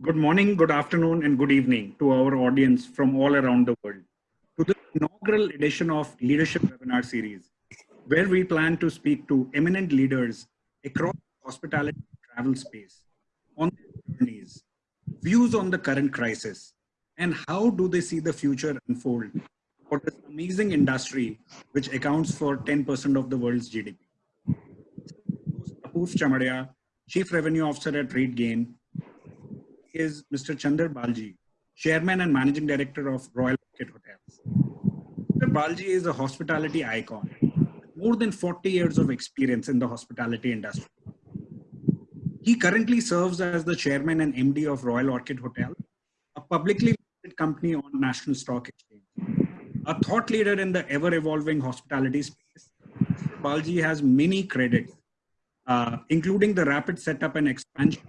Good morning, good afternoon, and good evening to our audience from all around the world. To the inaugural edition of Leadership Webinar Series, where we plan to speak to eminent leaders across hospitality and travel space on their journeys, views on the current crisis, and how do they see the future unfold for this amazing industry which accounts for 10% of the world's GDP. Apurv Chamadia, Chief Revenue Officer at RateGain, is Mr. Chander Baljee, Chairman and Managing Director of Royal Orchid Hotels. Mr. Baljee is a hospitality icon, more than 40 years of experience in the hospitality industry. He currently serves as the Chairman and MD of Royal Orchid Hotel, a publicly listed company on National Stock Exchange. A thought leader in the ever-evolving hospitality space, Mr. Baljee has many credits, uh, including the rapid setup and expansion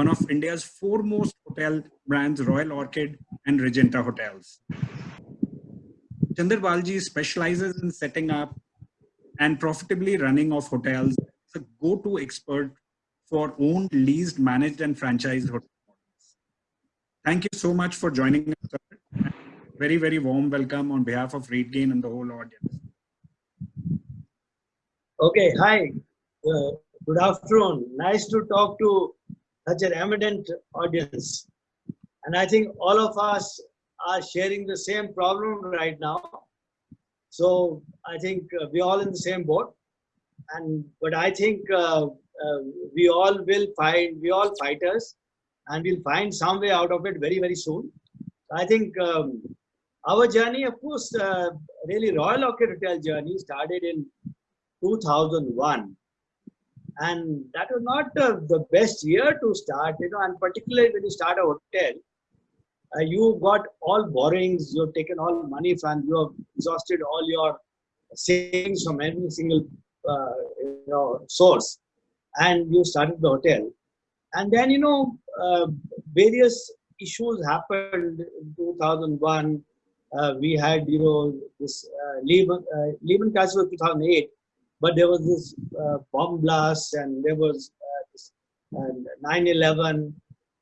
one of India's foremost hotel brands, Royal Orchid and Regenta Hotels. Chander Baljee specializes in setting up and profitably running of hotels. It's a go-to expert for owned, leased, managed, and franchised hotels. Thank you so much for joining us. Sir. Very, very warm welcome on behalf of RateGain and the whole audience. Okay, hi. Uh, good afternoon. Nice to talk to such an eminent audience. And I think all of us are sharing the same problem right now. So I think uh, we're all in the same boat. And but I think uh, uh, we all will find, we all fighters, and we'll find some way out of it very, very soon. I think um, our journey, of course, uh, really Royal Orchid Hotel journey started in 2001 and that was not the best year to start you know and particularly when you start a hotel uh, you got all borrowings you've taken all money from you have exhausted all your savings from every single uh, you know source and you started the hotel. And then you know uh, various issues happened in 2001 uh, we had you know this uh, Lehman, uh, Lehman crisis was 2008 but there was this uh, bomb blast and there was uh, 9-11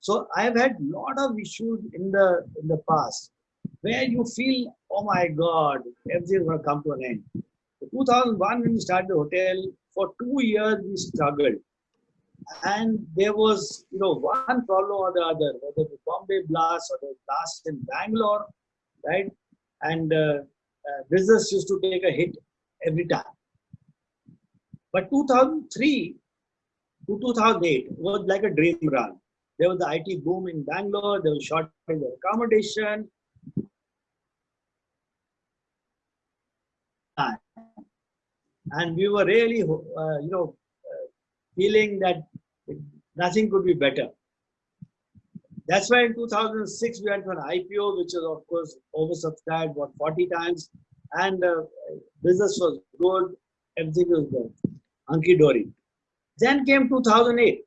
so i've had a lot of issues in the in the past where you feel oh my god everything's going to come to an end. So 2001 when we started the hotel for two years we struggled. And there was you know one problem or the other whether the bombay blast or the blast in bangalore right? And uh, uh, business used to take a hit every time but 2003 to 2008 was like a dream run. There was the IT boom in Bangalore, there was shortage of accommodation. And we were really, uh, you know, uh, feeling that nothing could be better. That's why in 2006 we went for an IPO, which was of course oversubscribed about 40 times, and uh, business was good, everything was good hunky dory. Then came 2008.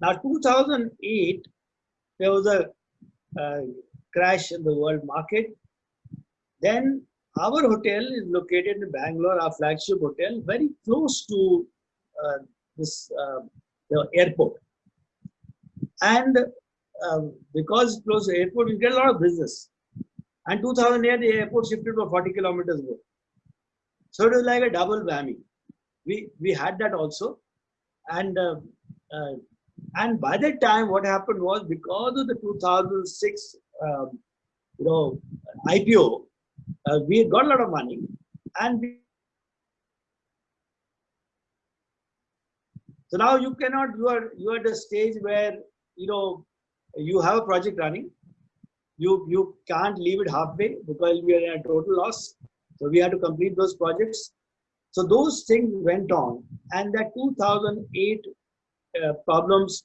Now 2008, there was a uh, crash in the world market. Then our hotel is located in Bangalore, our flagship hotel, very close to uh, this uh, the airport. And um, because close to airport, you get a lot of business. And 2008, the airport shifted to 40 kilometers away. So it was like a double whammy we we had that also. And uh, uh, and by that time what happened was because of the 2006 um, you know ipo uh, we got a lot of money. And we, so now you cannot you are you are at a stage where you know you have a project running. You you can't leave it halfway because we are in a total loss. So we have to complete those projects so those things went on, and that 2008 uh, problems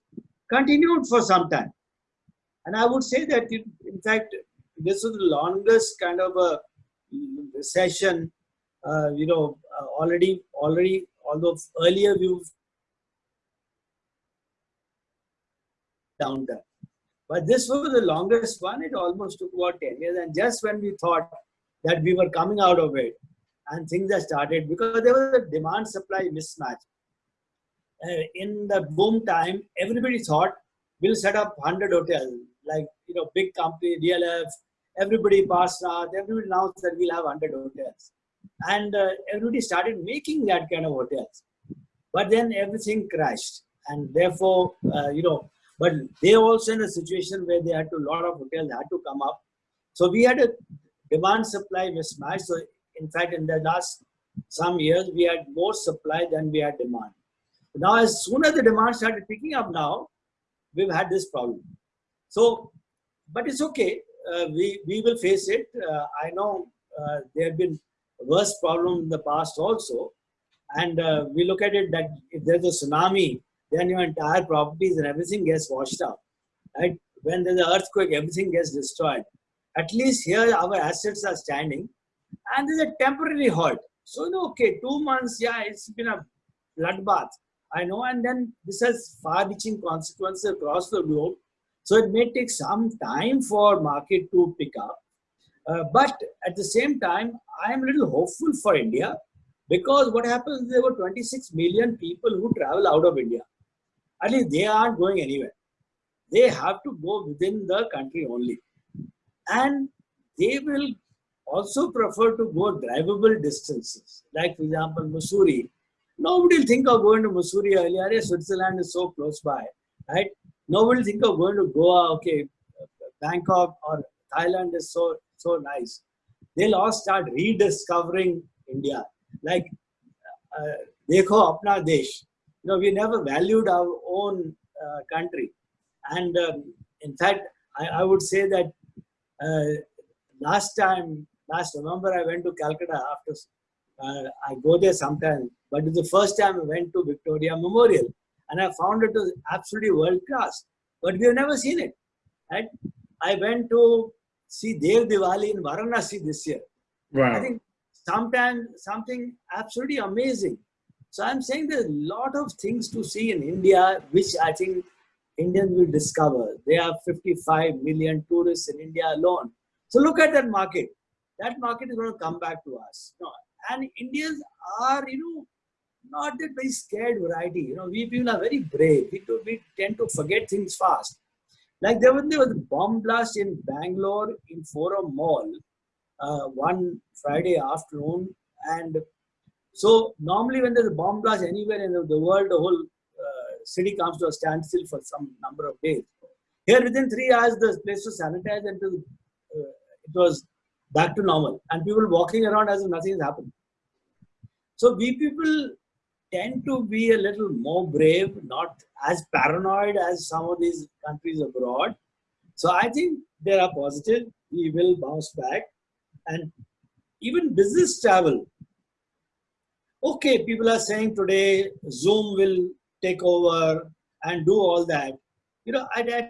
continued for some time. And I would say that, it, in fact, this was the longest kind of a recession. Uh, you know, uh, already, already, although earlier we've down there. But this was the longest one. It almost took about 10 years. And just when we thought that we were coming out of it, and things have started because there was a demand supply mismatch. Uh, in the boom time, everybody thought we'll set up 100 hotels, like, you know, big company, DLF, everybody, passed Parsvnath, everybody announced that we'll have 100 hotels. And uh, everybody started making that kind of hotels. But then everything crashed. And therefore, uh, you know, but they also in a situation where they had to, a lot of hotels had to come up. So we had a demand supply mismatch. So in fact, in the last some years, we had more supply than we had demand. Now, as soon as the demand started picking up now, we've had this problem. So, but it's okay. Uh, we, we will face it. Uh, I know uh, there have been worse problems in the past also. And uh, we look at it that if there's a tsunami, then your entire properties and everything gets washed out. Right? When there's an earthquake, everything gets destroyed. At least here our assets are standing and there's a temporary halt. So, okay, two months, yeah, it's been a bloodbath. I know, and then this has far-reaching consequences across the globe. So it may take some time for market to pick up. Uh, but at the same time, I am a little hopeful for India because what happens, there were 26 million people who travel out of India. At least they aren't going anywhere. They have to go within the country only. And they will also prefer to go drivable distances. Like, for example, Mussoorie. Nobody will think of going to Mussoorie earlier. Switzerland is so close by, right? Nobody will think of going to Goa. Okay, Bangkok or Thailand is so so nice. They'll all start rediscovering India. Like, uh, dekho apna desh. You know, we never valued our own uh, country. And um, in fact, I, I, would say that uh, last time last November, I went to Calcutta after, uh, I go there sometimes, but it's the first time I went to Victoria Memorial and I found it was absolutely world class, but we have never seen it, right? I went to see Dev Diwali in Varanasi this year. Wow. I think sometimes something absolutely amazing. So I'm saying there's a lot of things to see in India, which I think Indians will discover. There are 55 million tourists in India alone. So look at that market that market is going to come back to us. No. And Indians are, you know, not that very scared variety. You know, we people are very brave. We, do, we tend to forget things fast. Like there was, there was a bomb blast in Bangalore in Forum Mall uh, one Friday afternoon. And so normally when there's a bomb blast anywhere in the, the world, the whole uh, city comes to a standstill for some number of days. Here within three hours, the place was sanitized and uh, it was back to normal and people walking around as if nothing has happened. So we people tend to be a little more brave, not as paranoid as some of these countries abroad. So I think there are positive. We will bounce back. And even business travel. Okay, people are saying today Zoom will take over and do all that. You know, I, I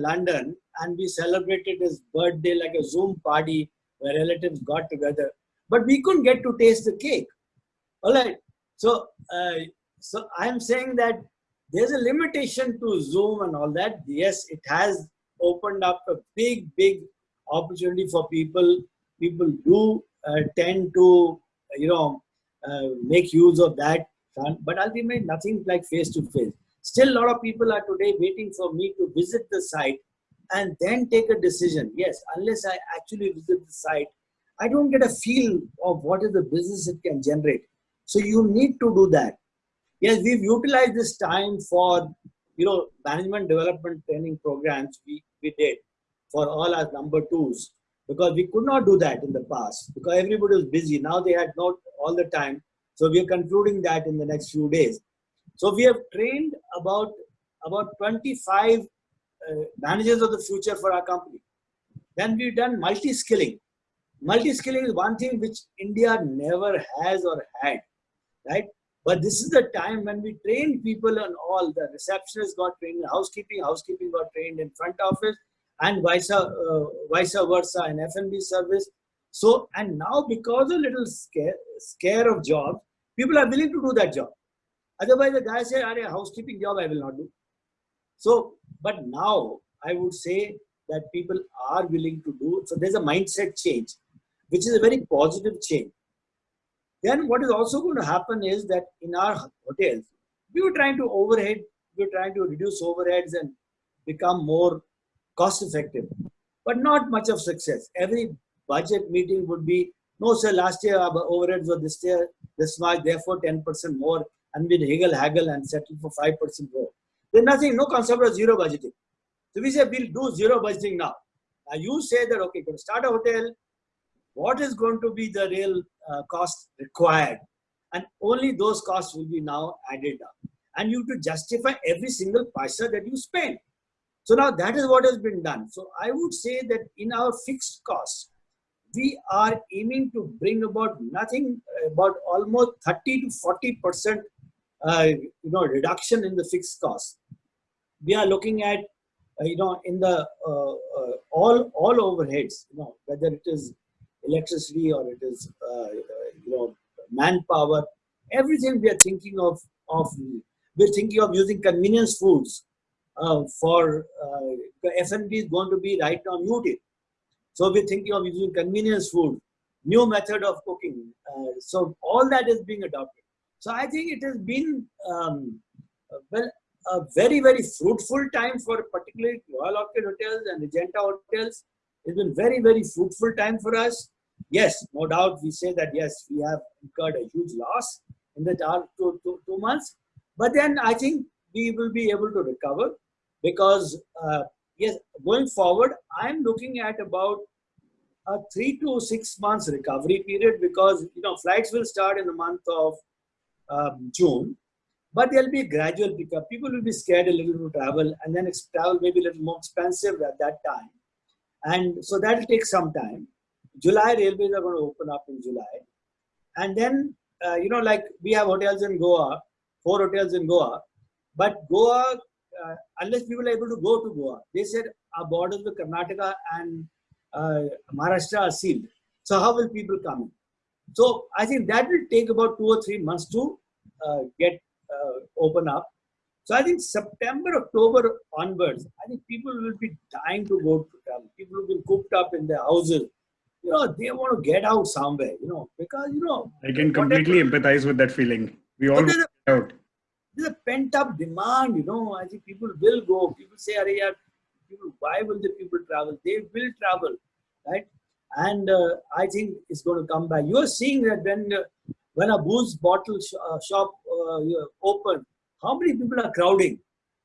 London and we celebrated his birthday like a Zoom party where relatives got together. But we couldn't get to taste the cake. All right. So, uh, so I'm saying that there's a limitation to Zoom and all that. Yes, it has opened up a big, big opportunity for people. People do uh, tend to, you know, uh, make use of that. But ultimately, nothing like face to face. Still, a lot of people are today waiting for me to visit the site and then take a decision. Yes, unless I actually visit the site, I don't get a feel of what is the business it can generate. So you need to do that. Yes, we've utilized this time for, you know, management development training programs we, we did for all our number twos because we could not do that in the past because everybody was busy. Now they had not all the time. So we are concluding that in the next few days. So we have trained about, about 25 uh, managers of the future for our company. Then we've done multi-skilling. Multi-skilling is one thing which India never has or had, right? But this is the time when we train people on all. The receptionists got trained in housekeeping, housekeeping got trained in front office, and vice, uh, vice versa in F&B service. So, and now because of little scare, scare of jobs, people are willing to do that job. Otherwise, the guy say, a housekeeping job I will not do. So, but now I would say that people are willing to do. So there's a mindset change, which is a very positive change. Then what is also going to happen is that in our hotels, we were trying to overhead, we were trying to reduce overheads and become more cost effective, but not much of success. Every budget meeting would be, no sir, last year our overheads were this year, this much, therefore 10% more, and we haggle, haggle and settle for 5% more. There's nothing, no concept of zero budgeting. So we say we'll do zero budgeting now. Now you say that, okay, going to start a hotel, what is going to be the real uh, cost required? And only those costs will be now added up. And you have to justify every single paisa that you spend. So now that is what has been done. So I would say that in our fixed costs, we are aiming to bring about nothing about almost 30 to 40 percent uh, you know reduction in the fixed cost we are looking at uh, you know in the uh, uh all all overheads you know whether it is electricity or it is uh, you know manpower everything we are thinking of of we're thinking of using convenience foods uh, for the F&B is going to be right now muted so we're thinking of using convenience food, new method of cooking. Uh, so all that is being adopted. So I think it has been um, well a very very fruitful time for particularly Royal Orchid hotels and Regenta hotels. It's been very very fruitful time for us. Yes, no doubt we say that yes we have incurred a huge loss in the two, two, two months, but then I think we will be able to recover because uh, yes, going forward, I'm looking at about a three to six months recovery period because you know flights will start in the month of um, June, but there'll be a gradual pickup. People will be scared a little to travel, and then travel may be a little more expensive at that time, and so that'll take some time. July railways are going to open up in July, and then uh, you know like we have hotels in Goa, four hotels in Goa, but Goa uh, unless people are able to go to Goa. They said our borders with Karnataka and uh, Maharashtra are sealed. So how will people come in? So I think that will take about two or three months to uh, get uh, open up. So I think September, October onwards, I think people will be dying to go to travel. People will be cooped up in their houses. You know, they want to get out somewhere, you know, because, you know. I can completely whatever. empathize with that feeling. We all want to get out there's a pent up demand, you know. I think people will go. People say, Are yeah, people, why will the people travel? They will travel, right? And uh, I think it's going to come back. You are seeing that when uh, when a booze bottle sh uh, shop uh, open, how many people are crowding?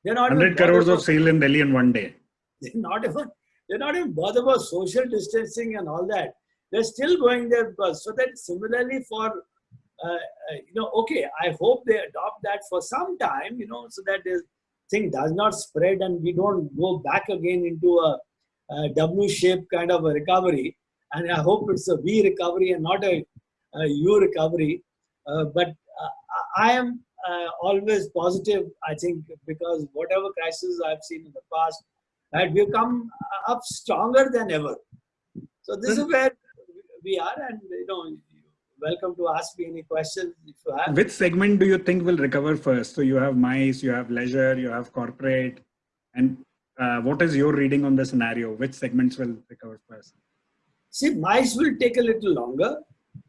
They're not 100 crores of sale in Delhi in one day. They're not even they're not even bothered about social distancing and all that. They're still going there because so that similarly for uh, uh, you know, okay, I hope they adopt that for some time, you know, so that this thing does not spread and we don't go back again into a, a W-shaped kind of a recovery. And I hope it's a V recovery and not a, a U recovery. Uh, but uh, I am uh, always positive, I think, because whatever crisis I've seen in the past, right, we've come up stronger than ever. So this is where we are, and you know, welcome to ask me any questions if you have. Which segment do you think will recover first? So you have MICE, you have leisure, you have corporate, and uh, what is your reading on the scenario? Which segments will recover first? See, MICE will take a little longer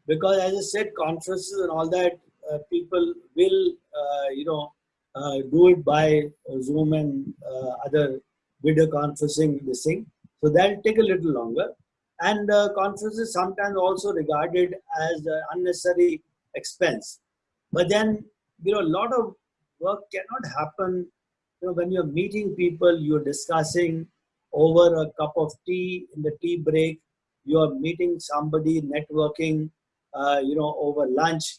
because, as I said, conferences and all that, uh, people will, uh, you know, uh, do it by Zoom and uh, other video conferencing. This thing, so that will take a little longer and uh, conferences sometimes also regarded as unnecessary expense. But then, you know, a lot of work cannot happen. You know, when you're meeting people, you're discussing over a cup of tea in the tea break. You're meeting somebody, networking, uh, you know, over lunch,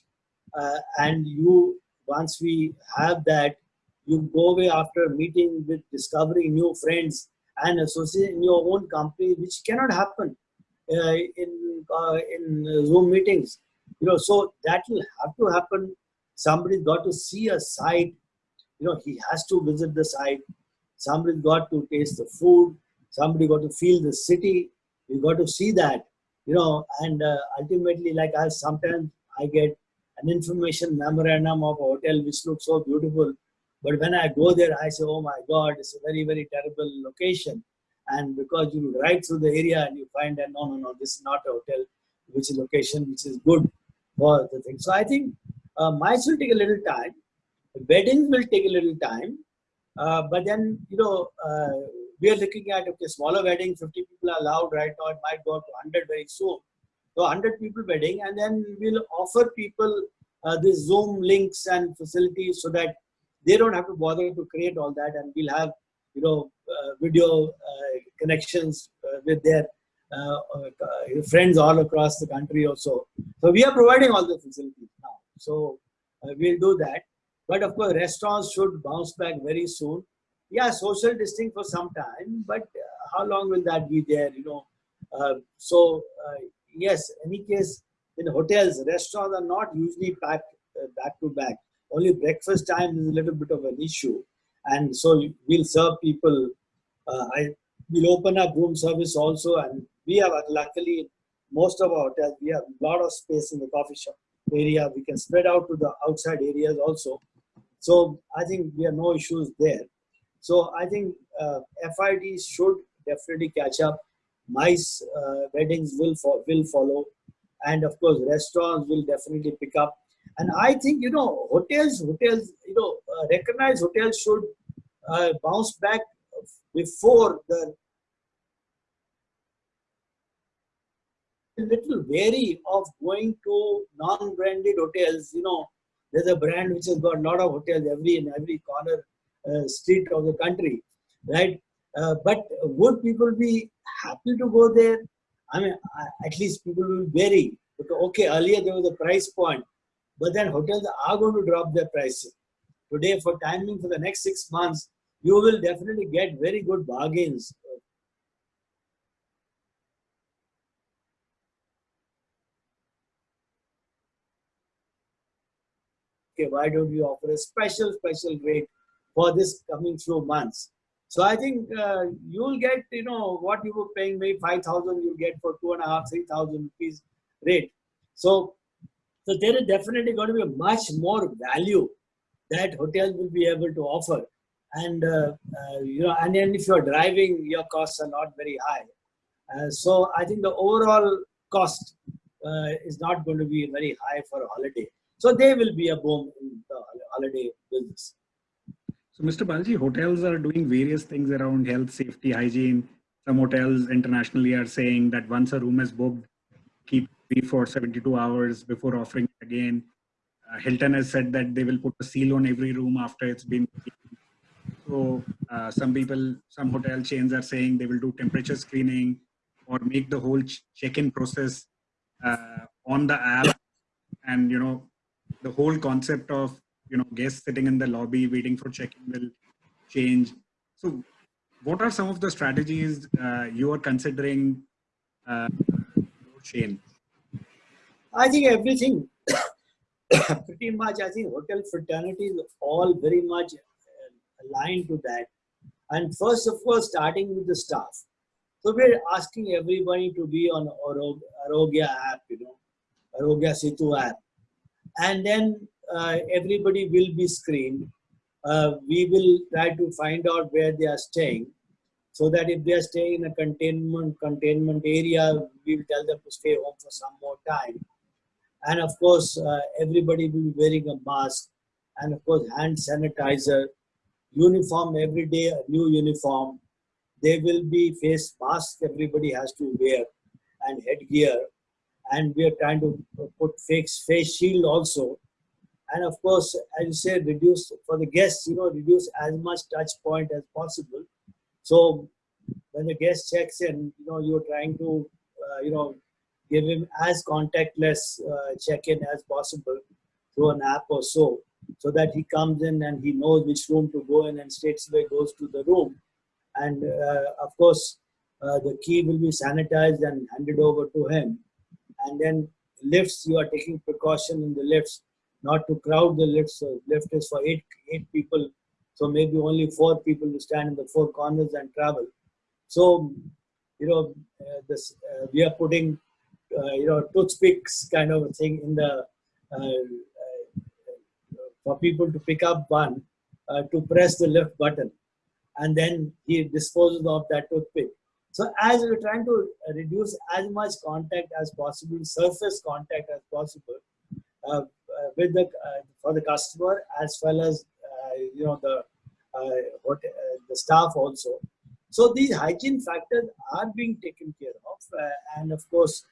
uh, and you once we have that, you go away after meeting with discovering new friends and associate in your own company, which cannot happen uh, in uh, in Zoom meetings. You know, so that will have to happen. Somebody's got to see a site. You know, he has to visit the site. Somebody's got to taste the food. Somebody got to feel the city. You got to see that. You know, and uh, ultimately, like I sometimes I get an information memorandum of a hotel which looks so beautiful, but when I go there, I say, "Oh my God, it's a very very terrible location." and because you ride through the area and you find that no no no this is not a hotel which is location which is good for the thing so i think uh, mice will take a little time Weddings will take a little time, uh, but then you know uh, we are looking at okay, smaller wedding, 50 people are allowed right now. It might go up to 100 very soon. So 100 people wedding, and then we'll offer people uh, Zoom links and facilities so that they don't have to bother to create all that, and we'll have you know uh, video uh, connections uh, with their uh, uh, friends all across the country also. So we are providing all the facilities now. So we'll do that. But of course, restaurants should bounce back very soon. Yeah, social distancing for some time, but uh, how long will that be there? You know. Uh, so uh, yes, any case, in hotels, restaurants are not usually packed back to back. Only breakfast time is a little bit of an issue, and so we'll serve people. Uh, I will open up room service also, and we have luckily most of our hotels we have a lot of space in the coffee shop area we can spread out to the outside areas also so i think we have no issues there so i think uh, FITs should definitely catch up. Mice uh, weddings will fo- will follow. And of course restaurants will definitely pick up. And i think you know hotels hotels you know uh, recognized hotels should uh, bounce back before the little wary of going to non-branded hotels. You know, there's a brand which has got a lot of hotels every in every corner street of the country, right? Uh, but would people be happy to go there? I mean, at least people will vary. Because, okay, earlier there was a price point, but then hotels are going to drop their prices. Today, for timing for the next six months, you will definitely get very good bargains okay, why don't you offer a special, special rate for this coming through months? So I think uh, you'll get, you know, what you were paying maybe 5,000, you'll get for two and a half, 3,000 rupees rate. So, so there is definitely going to be much more value that hotels will be able to offer. And, uh, uh, you know, and then if you're driving, your costs are not very high. Uh, so I think the overall cost uh, is not going to be very high for a holiday. So they will be a boom in the holiday business. So, Mr. Baljee, hotels are doing various things around health, safety, hygiene. Some hotels internationally are saying that once a room is booked, keep it for 72 hours before offering it again. Uh, Hilton has said that they will put a seal on every room after it's been. So, uh, some people, some hotel chains are saying they will do temperature screening or make the whole check-in process uh, on the app and you know the whole concept of you know guests sitting in the lobby waiting for check-in will change. So what are some of the strategies uh, you are considering uh, Shane? I think everything. Pretty much I think hotel fraternity is all very much uh, aligned to that. And first of all starting with the staff. So we're asking everybody to be on Aarogya app you know Aarogya Setu app. And then everybody will be screened. Uh, we will try to find out where they are staying so that if they are staying in a containment containment area, we will tell them to stay home for some more time. And of course, uh, everybody will be wearing a mask and of course hand sanitizer, uniform every day, a new uniform. There will be face masks everybody has to wear and headgear and we are trying to put face face shield also and of course as you say reduce for the guests you know reduce as much touch point as possible. So when the guest checks in you know you're trying to uh, you know give him as contactless uh, check-in as possible through an app or so so that he comes in and he knows which room to go in and straight away goes to the room. And uh, of course uh, the key will be sanitized and handed over to him. And then lifts you are taking precaution in the lifts not to crowd the lifts lift is for eight eight people. So maybe only four people will stand in the four corners and travel. So you know uh, this uh, we are putting uh, you know toothpicks kind of a thing in the uh, uh, for people to pick up one uh, to press the lift button. And then he disposes of that toothpick. So as we're trying to reduce as much contact as possible, surface contact as possible, with the uh, for the customer as well as uh, you know the what the staff also. So these hygiene factors are being taken care of, and of course,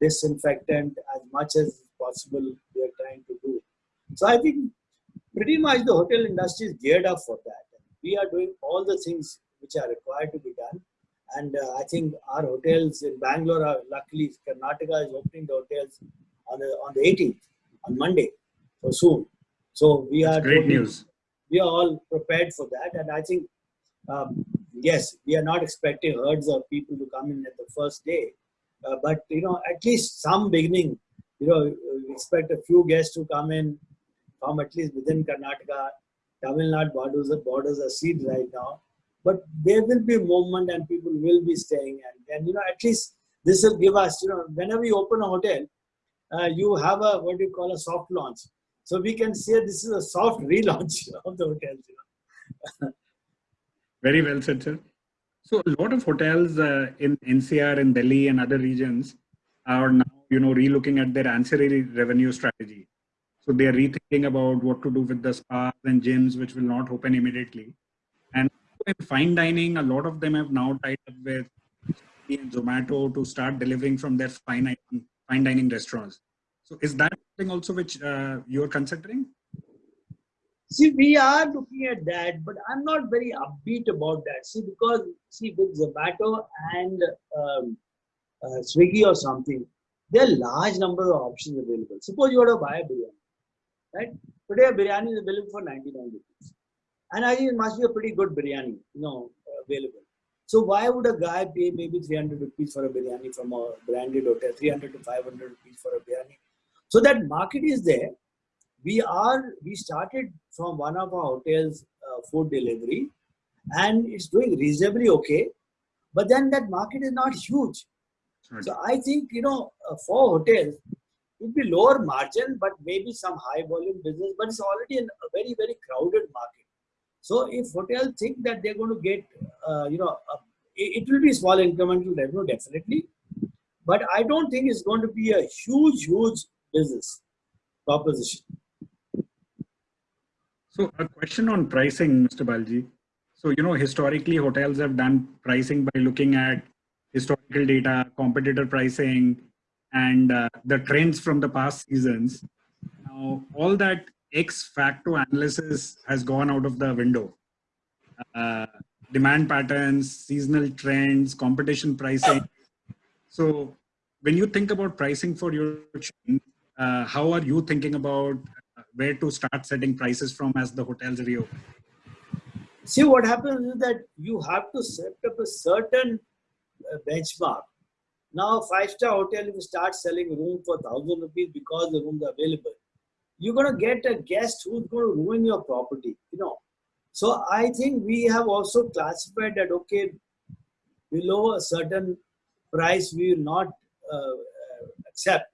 disinfectant as much as possible we are trying to do. So I think pretty much the hotel industry is geared up for that. We are doing all the things which are required to be done. And uh, I think our hotels in Bangalore are luckily Karnataka is opening the hotels on the, on the 18th, on Monday, so soon. So we That's are great totally, news. We are all prepared for that. And I think, um, yes, we are not expecting herds of people to come in at the first day. Uh, but, you know, at least some beginning, you know, expect a few guests to come in from at least within Karnataka. Tamil Nadu borders, borders are sealed right now but there will be movement and people will be staying and, and you know at least this will give us you know whenever you open a hotel uh, you have a what you call a soft launch. So we can say this is a soft relaunch of the know. very well said sir. So a lot of hotels uh, in ncr in delhi and other regions are now you know relooking at their ancillary revenue strategy. So they are rethinking about what to do with the spas and gyms which will not open immediately. And in fine dining, a lot of them have now tied up with Zomato to start delivering from their fine, fine dining restaurants. So is that something also which uh, you're considering? See, we are looking at that, but I'm not very upbeat about that. See, because see with Zomato and um, uh, Swiggy or something, there are large number of options available. Suppose you want to buy a biryani, right? Today a biryani is available for 99 rupees. And I think it must be a pretty good biryani, you know, available. So why would a guy pay maybe 300 rupees for a biryani from a branded hotel, 300 to 500 rupees for a biryani? So that market is there. We are, we started from one of our hotels uh, food delivery and it's doing reasonably okay. But then that market is not huge. Right. So I think, you know, uh, for hotels, it will be lower margin, but maybe some high volume business, but it's already in a very, very crowded market. So if hotels think that they're going to get, uh, you know, uh, it, it will be small incremental revenue definitely, but I don't think it's going to be a huge, huge business proposition. So a question on pricing, Mr. Baljee. So, you know, historically hotels have done pricing by looking at historical data, competitor pricing, and uh, the trends from the past seasons. Now, all that ex facto analysis has gone out of the window. Uh, demand patterns, seasonal trends, competition pricing. So when you think about pricing for your chain, uh, how are you thinking about uh, where to start setting prices from as the hotels reopen? See, what happens is that you have to set up a certain uh, benchmark. Now, five-star hotel, if you start selling room for 1,000 rupees because the rooms are available, you're going to get a guest who's going to ruin your property, you know. So I think we have also classified that, okay, below a certain price, we will not uh, accept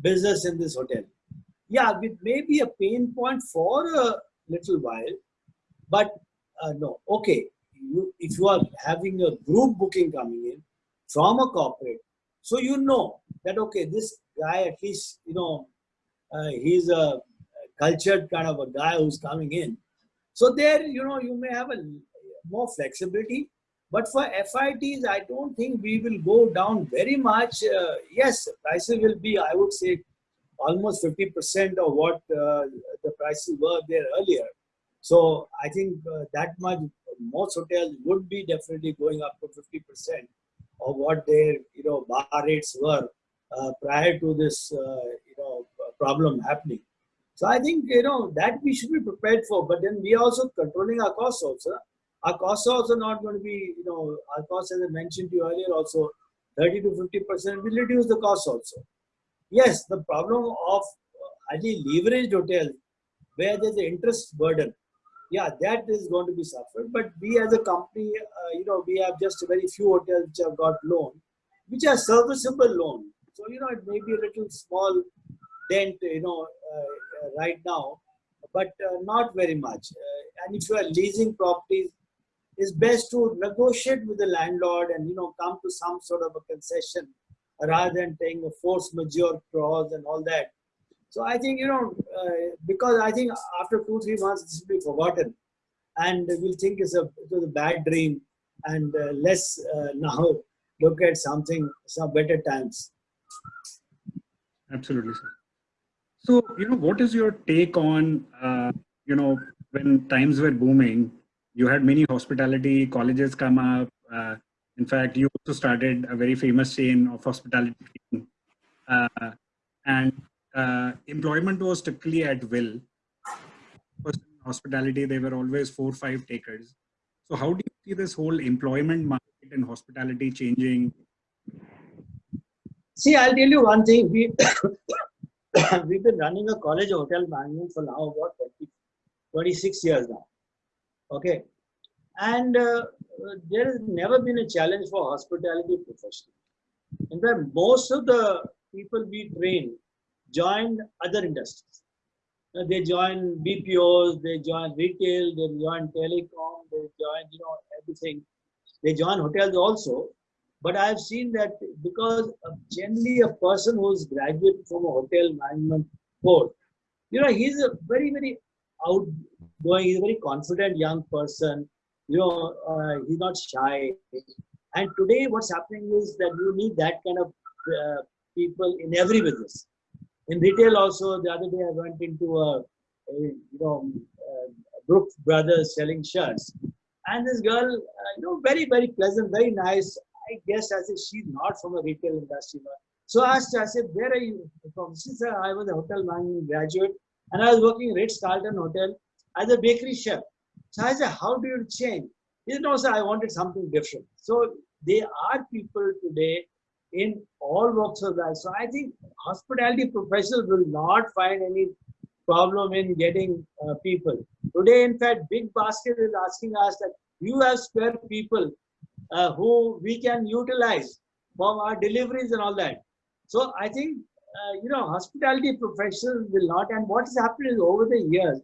business in this hotel. Yeah, it may be a pain point for a little while, but uh, no, okay, you, if you are having a group booking coming in from a corporate, so you know that, okay, this guy at least, you know, uh, he's a cultured kind of a guy who's coming in. So there, you know, you may have a more flexibility. But for FITs, I don't think we will go down very much. Uh, yes, prices will be, I would say, almost 50% of what uh, the prices were there earlier. So I think uh, that much, most hotels would be definitely going up to 50% of what their, you know, bar rates were uh, prior to this, uh, you know, problem happening. So I think, you know, that we should be prepared for, but then we are also controlling our costs also. Our costs are also not going to be, you know, our costs, as I mentioned to you earlier, also 30 to 50% will reduce the cost also. Yes, the problem of highly leveraged hotels where there's an interest burden, yeah, that is going to be suffered. But we as a company, uh, you know, we have just a very few hotels which have got loan, which are serviceable loan. So, you know, it may be a little small dent, you know, uh, right now, but uh, not very much. Uh, and if you are leasing properties, it's best to negotiate with the landlord and, you know, come to some sort of a concession rather than taking a force majeure clause and all that. So I think, you know, uh, because I think after two, three months, this will be forgotten. And we'll think it's a, it was a bad dream and uh, let's uh, now look at something, some better times. Absolutely, sir. So, you know, what is your take on, uh, you know, when times were booming, you had many hospitality colleges come up. Uh, in fact, you also started a very famous chain of hospitality. Uh, and uh, employment was strictly at will. Hospitality, they were always four, five takers. So how do you see this whole employment market and hospitality changing? See, I'll tell you one thing. We, we've been running a college hotel management for now about 20, 26 years now. Okay. And uh, there has never been a challenge for hospitality profession. In fact, most of the people we train join other industries. They join BPOs, they join retail, they join telecom, they join, you know, everything. They join hotels also. But I've seen that because generally a person who's graduated from a hotel management course, you know, he's a very, very outgoing, he's a very confident young person. You know, uh, he's not shy. And today what's happening is that you need that kind of uh, people in every business. In retail also, the other day I went into a, a you know, uh, Brooks Brothers selling shirts. And this girl, uh, you know, very, very pleasant, very nice. I guess I said, she's not from a retail industry. So I asked her, I said, where are you from? She said, I was a hotel management graduate and I was working in Ritz Carlton Hotel as a bakery chef. So I said, how do you change? He said, no, sir, I wanted something different. So there are people today in all walks of life. So I think hospitality professionals will not find any problem in getting uh, people. Today, in fact, Big Basket is asking us that you have spare people uh, who we can utilize for our deliveries and all that. So I think, uh, you know, hospitality professionals will not, and what has happened is over the years,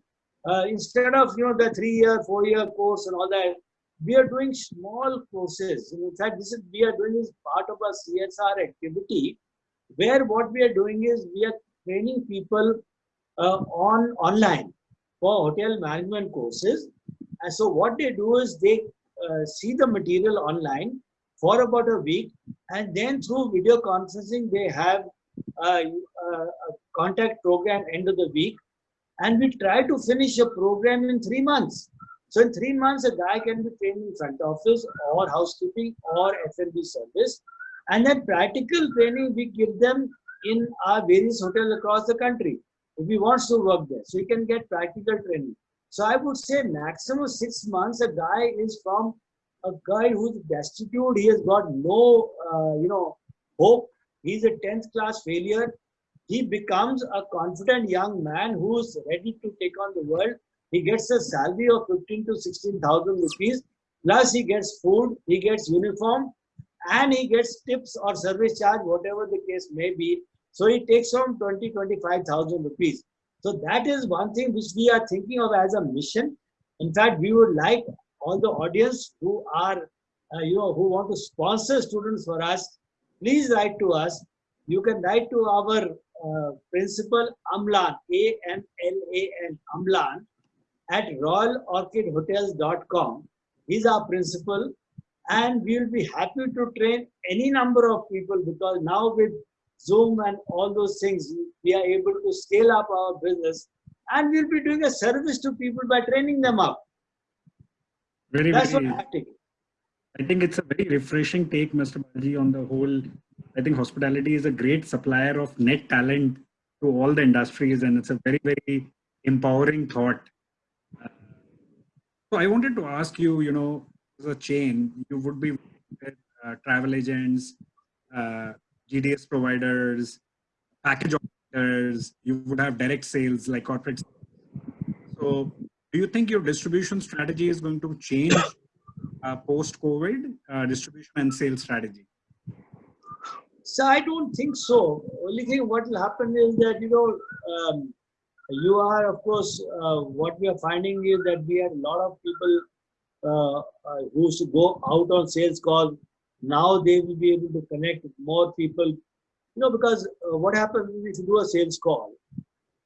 uh, instead of, you know, the three-year, four-year course and all that, we are doing small courses. In fact, this is we are doing is part of a CSR activity, where what we are doing is we are training people uh, on online for hotel management courses. And so what they do is they uh, see the material online for about a week, and then through video conferencing they have a, a contact program end of the week, and we try to finish a program in three months. So in three months, a guy can be trained in front office or housekeeping or F&B service. And then practical training, we give them in our various hotels across the country if he wants to work there. So he can get practical training. So I would say maximum six months, a guy is from a guy who's destitute. He has got no, uh, you know, hope. He's a 10th class failure. He becomes a confident young man who's ready to take on the world he gets a salary of 15 to 16,000 rupees. Plus he gets food, he gets uniform, and he gets tips or service charge, whatever the case may be. So he takes home 20, 25,000 rupees. So that is one thing which we are thinking of as a mission. In fact, we would like all the audience who are, uh, you know, who want to sponsor students for us, please write to us. You can write to our uh, principal Amlan, A-M-L-A-N, Amlan, at royalorchidhotels.com. He's our principal and we will be happy to train any number of people because now with Zoom and all those things, we are able to scale up our business and we'll be doing a service to people by training them up. Very, That's very, what I I think it's a very refreshing take, Mr. Baljee, on the whole. I think hospitality is a great supplier of net talent to all the industries, and it's a very, very empowering thought so I wanted to ask you, you know, as a chain, you would be with uh, travel agents, uh, GDS providers, package operators, you would have direct sales like corporate. So do you think your distribution strategy is going to change uh, post-COVID uh, distribution and sales strategy? So I don't think so. Only thing what will happen is that, you know, um, you are, of course, uh, what we are finding is that we had a lot of people uh, uh, who go out on sales calls. Now they will be able to connect with more people. You know, because uh, what happens if you do a sales call,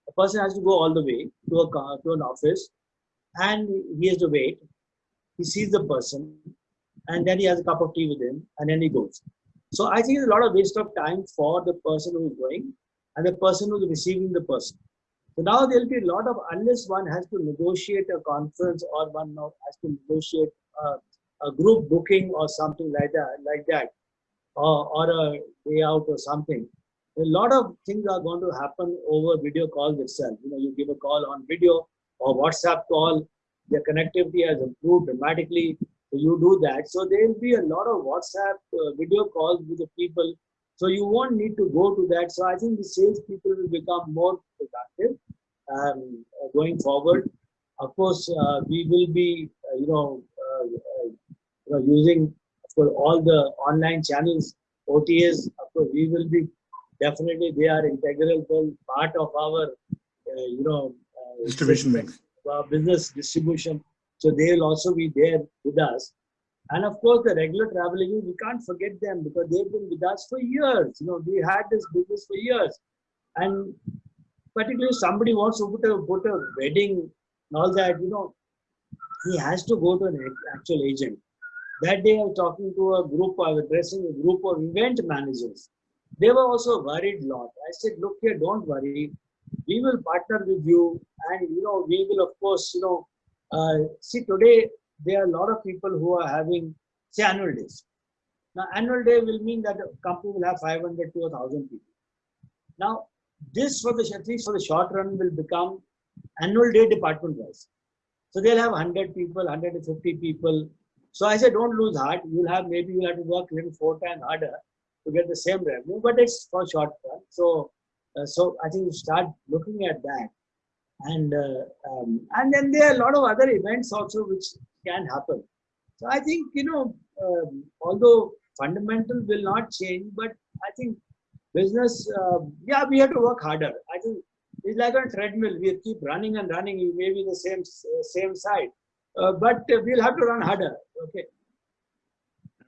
a person has to go all the way to a car, to an office, and he has to wait. He sees the person, and then he has a cup of tea with him, and then he goes. So I think it's a lot of waste of time for the person who is going and the person who is receiving the person. So now there'll be a lot of, unless one has to negotiate a conference or one has to negotiate a, a group booking or something like that, like that, or, or a day out or something, a lot of things are going to happen over video calls itself. You know, you give a call on video or WhatsApp call, the connectivity has improved dramatically. So you do that. So there will be a lot of WhatsApp uh, video calls with the people. So you won't need to go to that. So I think the sales people will become more productive um, going forward. Of course, uh, we will be, uh, you know, uh, you know, using for all the online channels, OTAs. Of course, we will be definitely they are integral part of our, uh, you know, distribution mix, business distribution. So they will also be there with us. And of course, the regular travel agents, we can't forget them because they've been with us for years. You know, we had this business for years. And particularly if somebody wants to put a, put a wedding and all that, you know, he has to go to an actual agent. That day I was talking to a group, I was addressing a group of event managers. They were also worried a lot. I said, look here, don't worry. We will partner with you and, you know, we will, of course, you know, uh, see today there are a lot of people who are having, say, annual days. Now, annual day will mean that a company will have 500 to 1,000 people. Now, this for the at least for the short run will become annual day department wise. So they'll have 100 people, 150 people. So I said, don't lose heart. You'll have maybe you'll have to work little four times harder to get the same revenue, but it's for short run. So, uh, so I think you start looking at that, and uh, um, and then there are a lot of other events also which can happen. So I think you know, um, although fundamental will not change, but I think business, uh, yeah, we have to work harder. I think it's like a treadmill. We keep running and running. You may be the same same side, uh, but we'll have to run harder. Okay.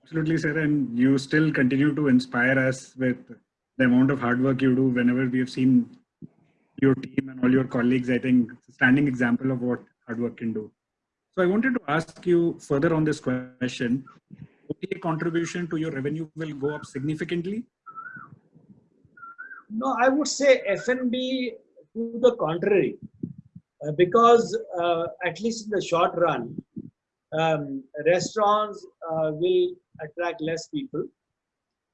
Absolutely, sir. And you still continue to inspire us with the amount of hard work you do. Whenever we have seen your team and all your colleagues, I think it's a standing example of what hard work can do. So I wanted to ask you further on this question. OTA contribution to your revenue will go up significantly no, I would say F&B to the contrary, uh, because uh, at least in the short run, um, restaurants uh, will attract less people.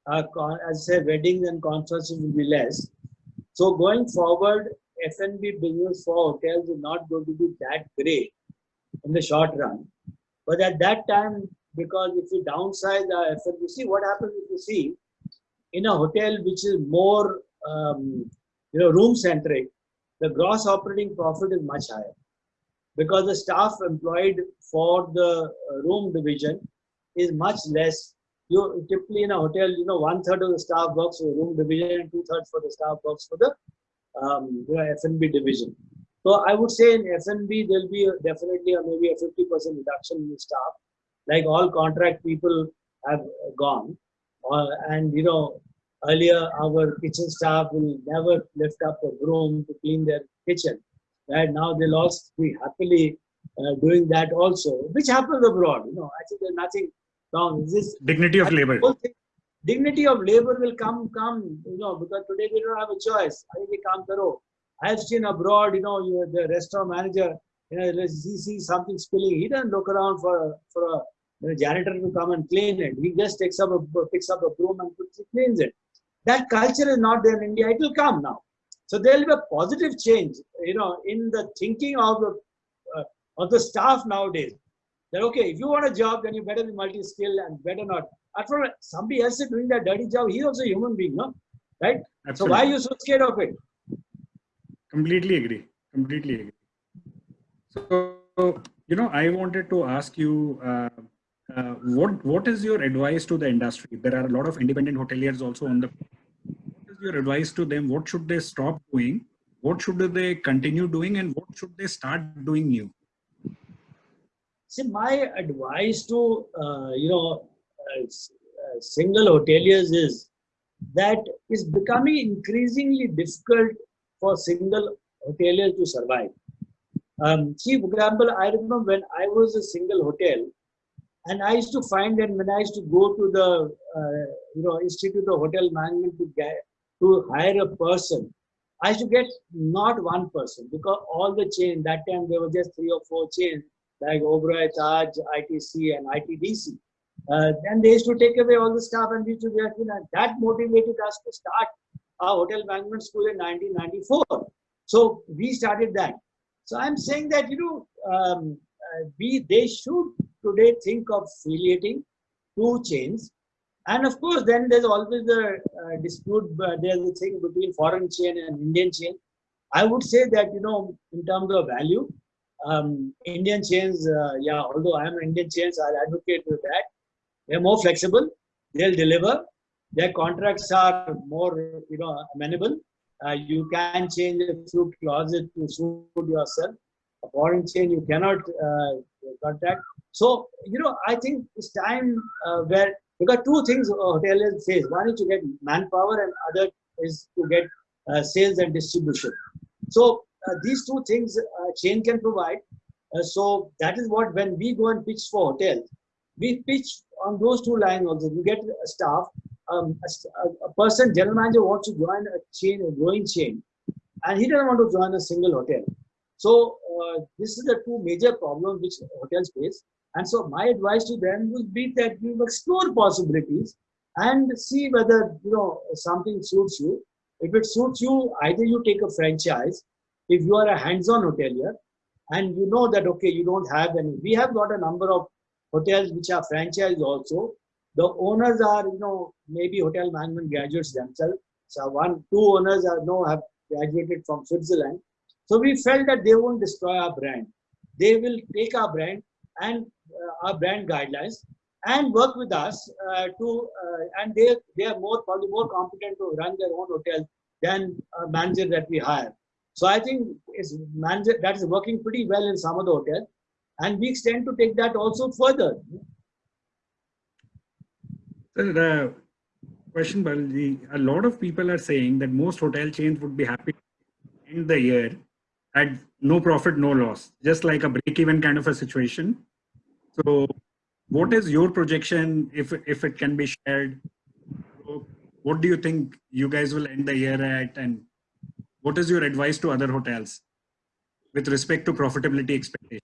Uh, as I say, weddings and concerts will be less. So going forward, F&B business for hotels is not going to be that great in the short run. But at that time, because if you downsize the F&B, see what happens if you see in a hotel which is more um, you know, room centric, the gross operating profit is much higher because the staff employed for the uh, room division is much less. You typically in a hotel, you know, one third of the staff works for the room division and two thirds for the staff works for the um, you know, F&B division. So I would say in F&B there'll be a, definitely a, maybe a 50% reduction in staff, like all contract people have gone. Uh, and you know Earlier, our kitchen staff will never lift up a broom to clean their kitchen. Right now, they'll also be happily uh, doing that also, which happens abroad. You know, I think there's nothing wrong. This dignity of labor. Thing, dignity of labor will come, come. You know, because today we don't have a choice. I think come karo. I have seen abroad. You know, you, the restaurant manager. You know, he sees something spilling. He doesn't look around for for a the janitor to come and clean it. He just takes up a picks up a broom and cleans it. That culture is not there in India. It will come now. So there will be a positive change, you know, in the thinking of the uh, of the staff nowadays. That okay, if you want a job, then you better be multi-skilled and better not. After all, somebody else is doing that dirty job. He's also a human being, no? Right? Absolutely. So why are you so scared of it? Completely agree. Completely agree. So, you know, I wanted to ask you, uh, uh, what what is your advice to the industry? There are a lot of independent hoteliers also on the. Your advice to them? What should they stop doing? What should they continue doing, and what should they start doing new? See, my advice to uh, you know uh, uh single hoteliers is that it's becoming increasingly difficult for single hoteliers to survive. Um, see, for example, I remember when I was a single hotel, and I used to find that when I used to go to the uh, you know Institute of Hotel Management to get to hire a person, I should get not one person because all the chain that time there were just three or four chains like Oberoi, Taj, ITC, and ITDC. Uh, then they used to take away all the staff and we used to in, and that motivated us to start our hotel management school in 1994. So we started that. So I'm saying that you know um, uh, we they should today think of affiliating two chains, and of course then there's always the uh, dispute. Uh, there's a thing between foreign chain and Indian chain. I would say that you know in terms of value, um, Indian chains, uh, yeah, although I am an Indian chains, I'll advocate that. They're more flexible. They'll deliver. Their contracts are more, you know, amenable. Uh, you can change a few clauses to suit yourself. A foreign chain you cannot uh, contact. So, you know, I think it's time uh, where because two things hoteliers face. One is to get manpower, and other is to get uh, sales and distribution. So uh, these two things uh, chain can provide. Uh, so that is what when we go and pitch for hotels, we pitch on those two lines also. You get a staff, um, a, a, person, general manager wants to join a chain, a growing chain, and he doesn't want to join a single hotel. So uh, this is the two major problems which hotels face. And so my advice to them would be that you explore possibilities and see whether you know something suits you. If it suits you, either you take a franchise if you are a hands-on hotelier and you know that okay you don't have any. We have got a number of hotels which are franchise also. The owners are you know maybe hotel management graduates themselves. So one two owners are no have graduated from switzerland. So we felt that they won't destroy our brand. They will take our brand and our brand guidelines and work with us uh, to uh, and they they are more probably more competent to run their own hotel than a manager that we hire so I think it's manager that is working pretty well in some of the hotels, and we extend to take that also further. So the question, Baljee, a lot of people are saying that most hotel chains would be happy end the year at no profit, no loss, just like a break-even kind of a situation. So, what is your projection, if if it can be shared? What do you think you guys will end the year at, and what is your advice to other hotels with respect to profitability expectation?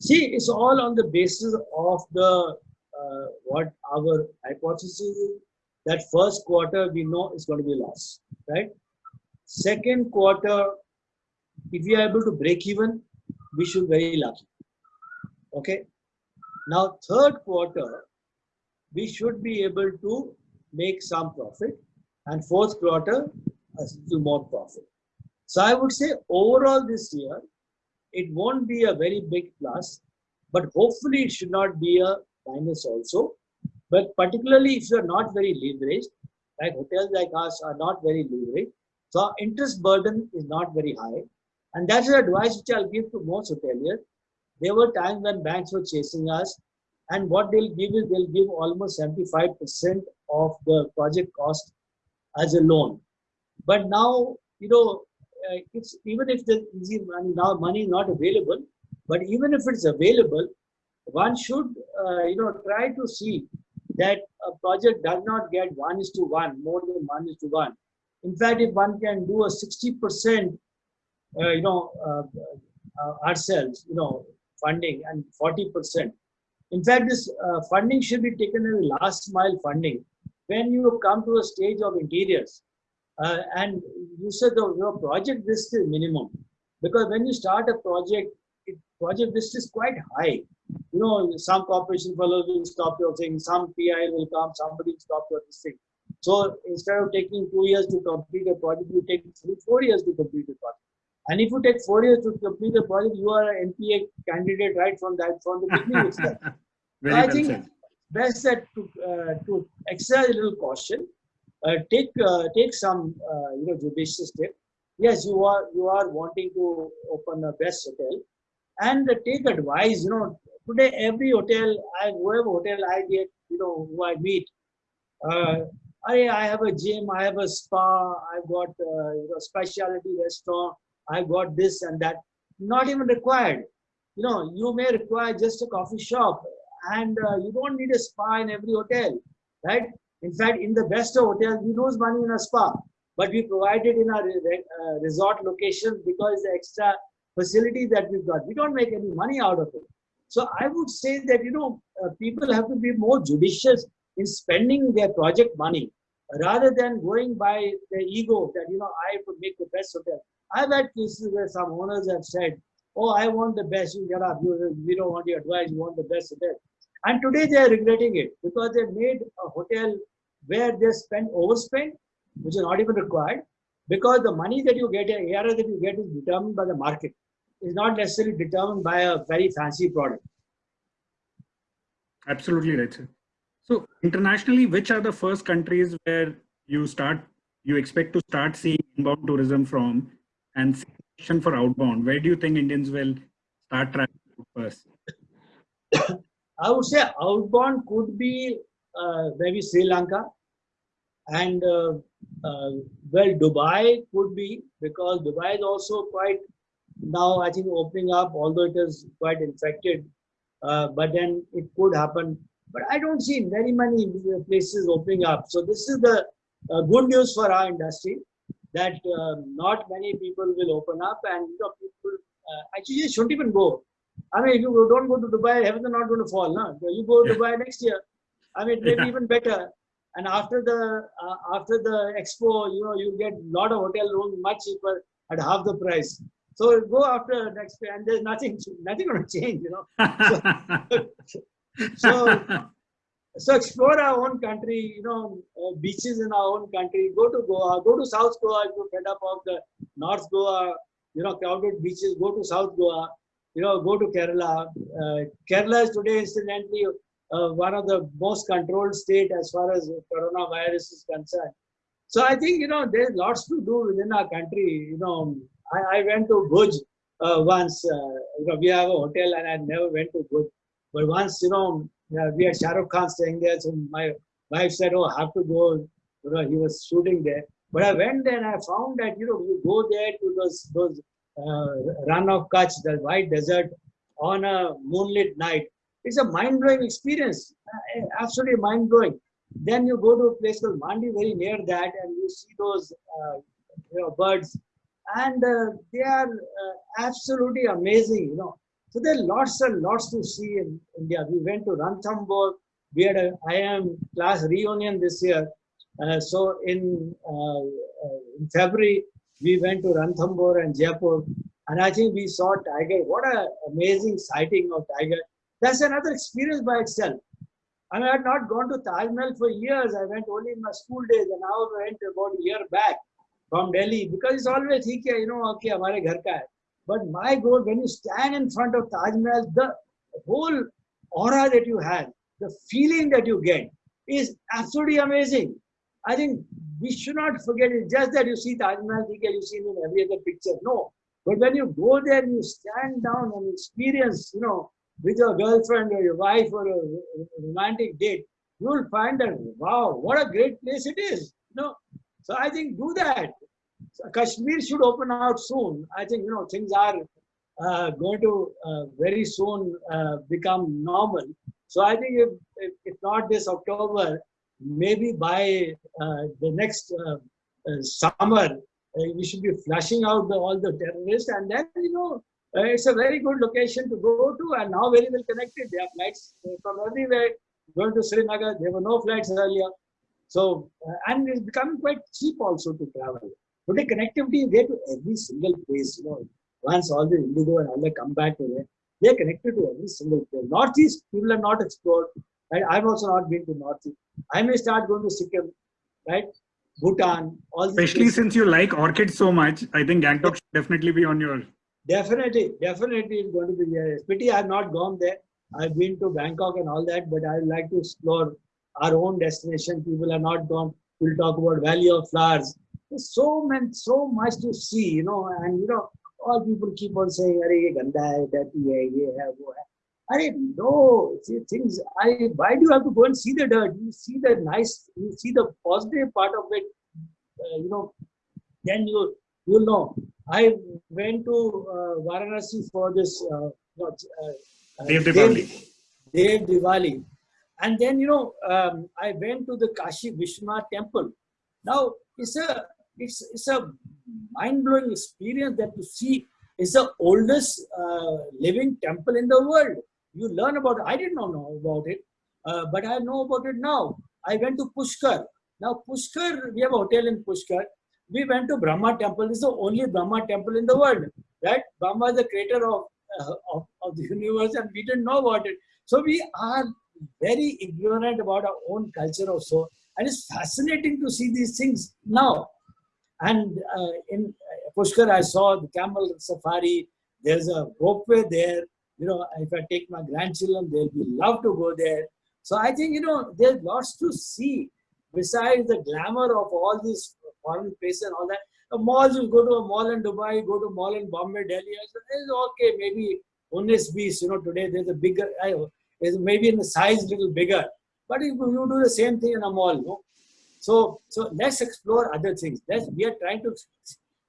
See, it's all on the basis of the uh, what our hypothesis is. That first quarter we know is going to be loss, right? Second quarter, if we are able to break even, we should be very lucky. Okay. Now, third quarter, we should be able to make some profit, and fourth quarter, a little more profit. So I would say overall this year, it won't be a very big plus, but hopefully it should not be a minus also. But particularly if you're not very leveraged, like hotels like us are not very leveraged, so interest burden is not very high. And that's the advice which I'll give to most hoteliers. There were times when banks were chasing us, and what they'll give is they'll give almost 75% of the project cost as a loan. But now, you know, uh, it's even if the easy money now money is not available, but even if it's available, one should uh, you know try to see that a project does not get one is to one more than one is to one. In fact, if one can do a sixty percent, uh, you know, uh, uh, ourselves, you know, funding and forty percent. In fact, this uh, funding should be taken as last mile funding when you come to a stage of interiors uh, and you said the your project risk is minimum because when you start a project, it, project risk is quite high. You know, some corporation fellows will stop your thing, some PI will come, somebody will stop your thing. So instead of taking two years to complete a project, you take three, four years to complete a project. And if you take four years to complete the project, you are an NPA candidate right from that from the beginning itself. so I think said. best that to uh, to exercise a little caution uh, take uh, take some uh, you know judicious step. Yes, you are you are wanting to open a best hotel, and take advice. You know, today every hotel, I whoever hotel I get, you know, who I meet, I I have a gym, I have a spa, I've got uh, you know specialty restaurant. I got this and that. Not even required. You know, you may require just a coffee shop and uh, you don't need a spa in every hotel, right? In fact, in the best of hotels, we lose money in a spa, but we provide it in our uh, resort location because the extra facility that we've got. We don't make any money out of it. So I would say that, you know, uh, people have to be more judicious in spending their project money rather than going by the ego that, you know, I would make the best hotel. I've had cases where some owners have said, oh, I want the best, you get up, you, we don't want your advice, you want the best hotel. And today they are regretting it because they made a hotel where they spend overspend, which is not even required, because the money that you get, the ARR that you get is determined by the market. It's not necessarily determined by a very fancy product. Absolutely right, sir. So internationally, which are the first countries where you start, you expect to start seeing inbound tourism from and question for outbound? Where do you think Indians will start traveling first? I would say outbound could be uh, maybe Sri Lanka and uh, uh, well Dubai could be because Dubai is also quite now I think opening up although it is quite infected uh, but then it could happen but I don't see very many places opening up so this is the uh, good news for our industry that uh, not many people will open up and you know people actually shouldn't even go I mean, if you don't go to Dubai, heavens are not going to fall. No? You go to Dubai next year. I mean, maybe yeah. even better. And after the uh, after the expo, you know, you get a lot of hotel rooms much cheaper at half the price. So go after next year, and there's nothing nothing going to change. You know. So, so, so explore our own country. You know, uh, beaches in our own country. Go to Goa. Go to South Goa if you're fed up of the North Goa. You know, crowded beaches. Go to South Goa you know, go to Kerala. Uh, Kerala is today, incidentally, uh, one of the most controlled state as far as coronavirus is concerned. So I think, you know, there's lots to do within our country. You know, I, I went to Bhuj uh, once. Uh, you know, we have a hotel and I never went to Bhuj. But once, you know, we had Shah Rukh Khan staying there. So my wife said, oh, I have to go. You know, he was shooting there. But I went there and I found that, you know, you go there to those, those uh, Rann of Kutch, the white desert, on a moonlit night. It's a mind-blowing experience, uh, absolutely mind-blowing. Then you go to a place called Mandi, very near that, and you see those uh, you know, birds, and uh, they are uh, absolutely amazing. You know, so there are lots and lots to see in India. We went to Ranthambore. We had an IIM class reunion this year. Uh, so in, uh, uh, in February, we went to Ranthambore and Jaipur. And I think we saw tiger. What an amazing sighting of tiger. That's another experience by itself. I, mean, I had not gone to Taj Mahal for years. I went only in my school days and now I went about a year back from Delhi because it's always, you know, okay, our house but my goal, when you stand in front of Taj Mahal, the whole aura that you have, the feeling that you get is absolutely amazing. I think we should not forget it. Just that you see Taj Mahal, you see in every other picture. No. But when you go there, you stand down and experience, you know, with your girlfriend or your wife or a romantic date, you will find that, wow, what a great place it is. You know? So I think do that. Kashmir should open out soon. I think, you know, things are uh, going to uh, very soon uh, become normal. So I think if, if, if not this October, maybe by uh, the next uh, uh, summer, we should be flushing out the, all the terrorists and then, you know, it's a very good location to go to and now very well connected. There are flights from everywhere going to Srinagar. There were no flights earlier. So, and it's becoming quite cheap also to travel. Today, connectivity is there to every single place. You know, once all the Indigo and all that come back to there, they're connected to every single place. Northeast, people are not explored. Right? I've also not been to Northeast. I may start going to Sikkim, right? Bhutan, all Especially places. since you like orchids so much, I think Gangtok should definitely be on your. Definitely, definitely it's going to be there. It's pity I've not gone there. I've been to Bangkok and all that, but I'd like to explore our own destination. People are not gone. We'll talk about Valley of Flowers. There's so many, so much to see, you know, and you know, all people keep on saying, "Arey, ye ganda hai, dirty hai, ye hai, wo hai." I didn't know things. I why do you have to go and see the dirt? You see the nice, you see the positive part of it. Uh, you know, then you you'll know. I went to uh, Varanasi for this uh, uh, uh, Dev Diwali. Dev Diwali. And then, you know, um, I went to the Kashi Vishwanath temple. Now, it's a, it's, it's a mind-blowing experience that to see it's the oldest uh, living temple in the world. You learn about it. I did not know about it, uh, but I know about it now. I went to Pushkar. Now, Pushkar, we have a hotel in Pushkar. We went to Brahma temple. It's the only Brahma temple in the world. Right? Brahma is the creator of, uh, of, of the universe and we didn't know about it. So we are very ignorant about our own culture also. And it's fascinating to see these things now. And uh, in Pushkar, I saw the camel safari. There's a ropeway there. You know, if I take my grandchildren, they'll be love to go there. So I think, you know, there's lots to see besides the glamour of all these foreign places and all that. The malls, you go to a mall in Dubai, go to mall in Bombay, Delhi. It's okay, maybe Unis Beast, you know, today there's a bigger, is maybe in the size little bigger. But if you do the same thing in a mall, no? So, so let's explore other things. Let's, we are trying to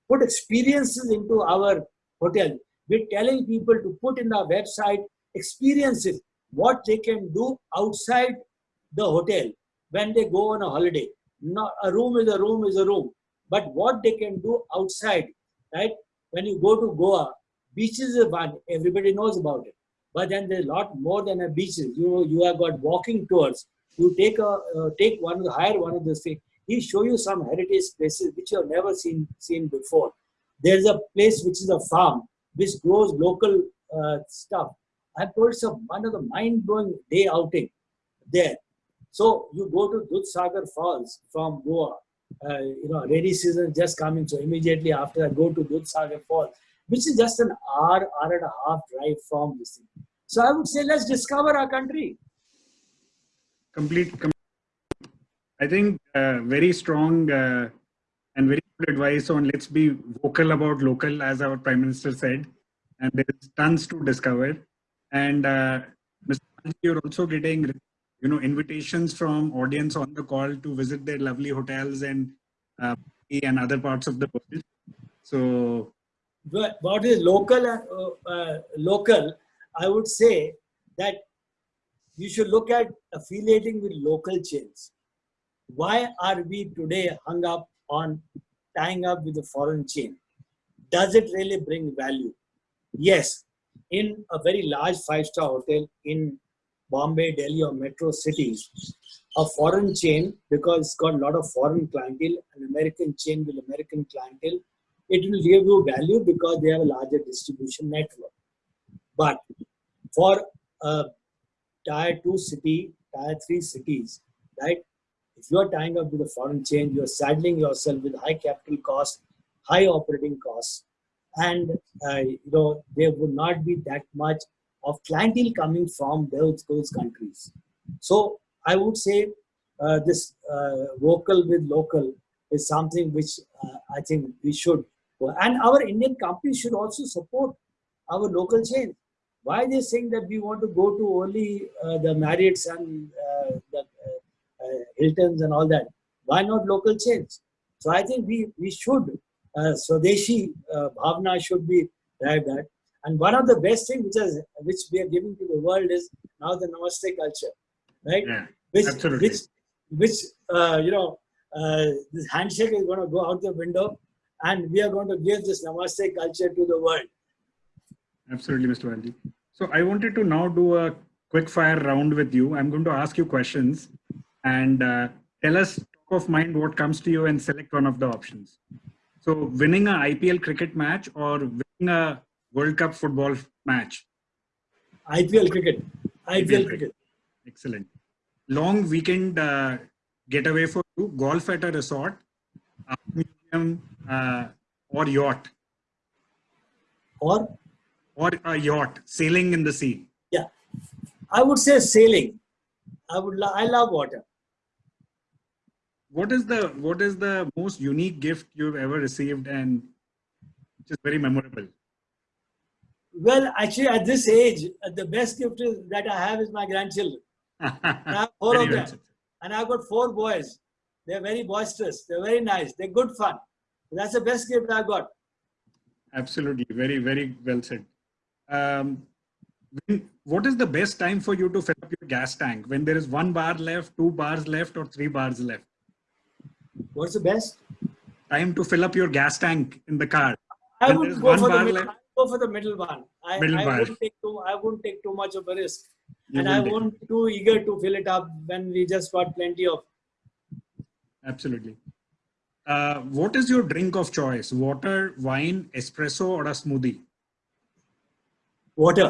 put experiences into our hotel. We're telling people to put in our website experiences, what they can do outside the hotel when they go on a holiday. Not, a room is a room is a room, but what they can do outside, right? When you go to Goa, beaches is one, everybody knows about it. But then there's a lot more than a beaches. You know, you have got walking tours. You take a uh, take one of the hire one of the things. He show you some heritage places which you have never seen seen before. There's a place which is a farm which grows local uh, stuff. I told some one of the mind blowing day outing there. So you go to Dudhsagar Falls from Goa. Uh, you know, rainy season just coming. So immediately after I go to Dudhsagar Falls which is just an hour, hour and a half drive from this thing. So I would say let's discover our country. Complete. Com I think uh, very strong uh, and very good advice on let's be vocal about local, as our Prime Minister said. And there's tons to discover. And uh, Mr. you're also getting you know invitations from audience on the call to visit their lovely hotels and uh, and other parts of the world. So what is local uh, uh, local, I would say that you should look at affiliating with local chains. Why are we today hung up on tying up with a foreign chain? Does it really bring value? Yes, in a very large five-star hotel in Bombay, Delhi or metro cities, a foreign chain, because it's got a lot of foreign clientele, an American chain with American clientele, it will give you value because they have a larger distribution network. But for a tier 2 city, tier 3 cities, right? If you are tying up with a foreign chain, you're saddling yourself with high capital costs, high operating costs, and uh, you know there would not be that much of clientele coming from those, those countries. So I would say uh, this uh, vocal with local is something which uh, I think we should and our Indian companies should also support our local chain. Why they saying that we want to go to only uh, the Marriotts and uh, the uh, uh, Hiltons and all that? Why not local chains? So I think we we should uh, Swadeshi uh, Bhavna should be arrived at. And one of the best things which is which we are giving to the world is now the Namaste culture, right? Yeah, which, absolutely. Which which uh, you know this handshake is going to go out the window and we are going to give this Namaste culture to the world. Absolutely, Mr. Baljee. So I wanted to now do a quick fire round with you. I'm going to ask you questions and uh, tell us top of mind what comes to you and select one of the options. So winning a IPL cricket match or winning a World Cup football match? IPL cricket. IPL, IPL cricket. Excellent. Long weekend uh, getaway for you, golf at a resort, museum, uh, or yacht? Or? Or a yacht, sailing in the sea. Yeah, I would say sailing. I would. Lo I love water. What is the What is the most unique gift you've ever received, and which is very memorable? Well, actually, at this age, uh, the best gift is, that I have is my grandchildren. I have four of them, and I've got four boys. They're very boisterous. They're very nice. They're good fun. That's the best gift I got. Absolutely. Very, very well said. Um, when, what is the best time for you to fill up your gas tank? When there is one bar left, two bars left, or three bars left? What's the best? Time to fill up your gas tank in the car. I When would go for, the middle, go for the middle one. I, Middle I bar. wouldn't take too I wouldn't take too much of a risk. You and I won't be too eager to fill it up when we just got plenty of Absolutely. Uh, what is your drink of choice? Water, wine, espresso, or a smoothie? Water.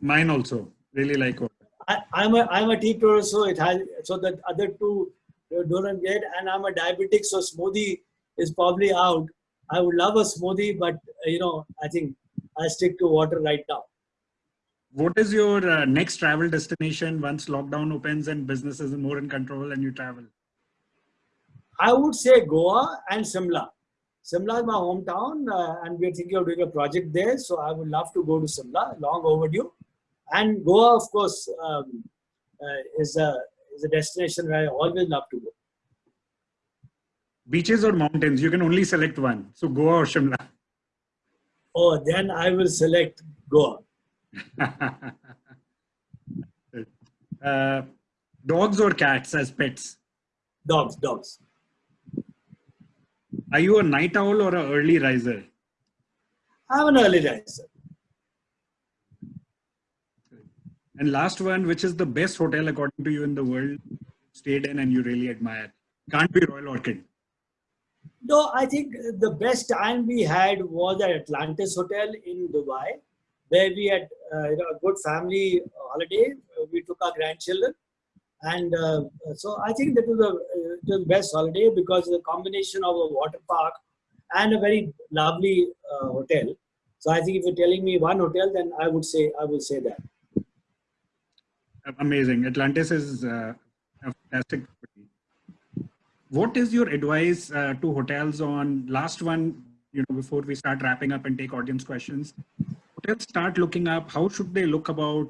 Mine also. Really like water. I, I'm a I'm a teetotaler, so it has so the other two don't get, and I'm a diabetic, so smoothie is probably out. I would love a smoothie, but uh, you know, I think I stick to water right now. What is your uh, next travel destination once lockdown opens and business is more in control and you travel? I would say Goa and Simla. Simla is my hometown, uh, and we're thinking of doing a project there. So I would love to go to Simla, long overdue. And Goa, of course, um, uh, is a is a destination where I always love to go. Beaches or mountains? You can only select one. So Goa or Shimla. Oh, then I will select Goa. uh, dogs or cats as pets? Dogs, dogs. Are you a night owl or an early riser? I'm an early riser. And last one, which is the best hotel according to you in the world, stayed in and you really admire? Can't be Royal Orchid. No, I think the best time we had was at Atlantis Hotel in Dubai, where we had uh, you know, a good family holiday. We took our grandchildren, and uh, so I think that was the the best holiday because a combination of a water park and a very lovely uh, hotel. So I think if you're telling me one hotel, then I would say I would say that. Amazing. Atlantis is uh, a fantastic. property. What is your advice uh, to hotels on last one? You know, before we start wrapping up and take audience questions, hotels start looking up. How should they look about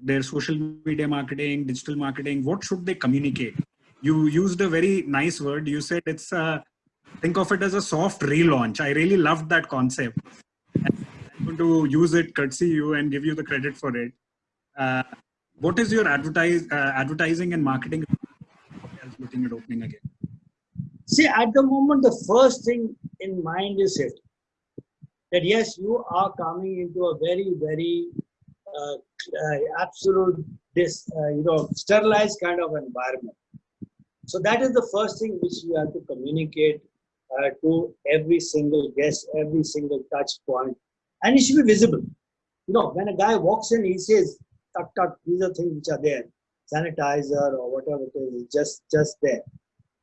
their social media marketing, digital marketing? What should they communicate? You used a very nice word. You said it's a think of it as a soft relaunch. I really loved that concept. I'm going to use it, courtesy you, and give you the credit for it. Uh, what is your advertise uh, advertising and marketing looking at opening again? See, at the moment, the first thing in mind is safety. That yes, you are coming into a very, very uh, uh, absolute, this uh, you know, sterilized kind of environment. So that is the first thing which you have to communicate uh, to every single guest, every single touch point, and it should be visible. You know, when a guy walks in, he says, "Tut tut, these are things which are there, sanitizer or whatever it is, just just there."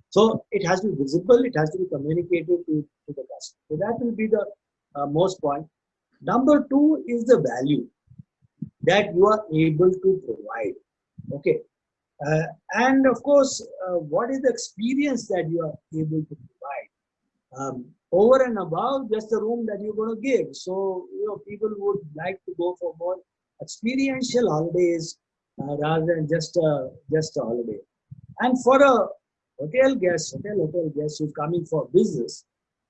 So it has to be visible, it has to be communicated to, to the customer. So that will be the uh, most point. Number two is the value that you are able to provide. Okay. Uh, and of course, uh, what is the experience that you are able to provide? Um, over and above just the room that you're going to give. So, you know, people would like to go for more experiential holidays uh, rather than just a, just a holiday. And for a hotel guest, hotel hotel guest who's coming for business,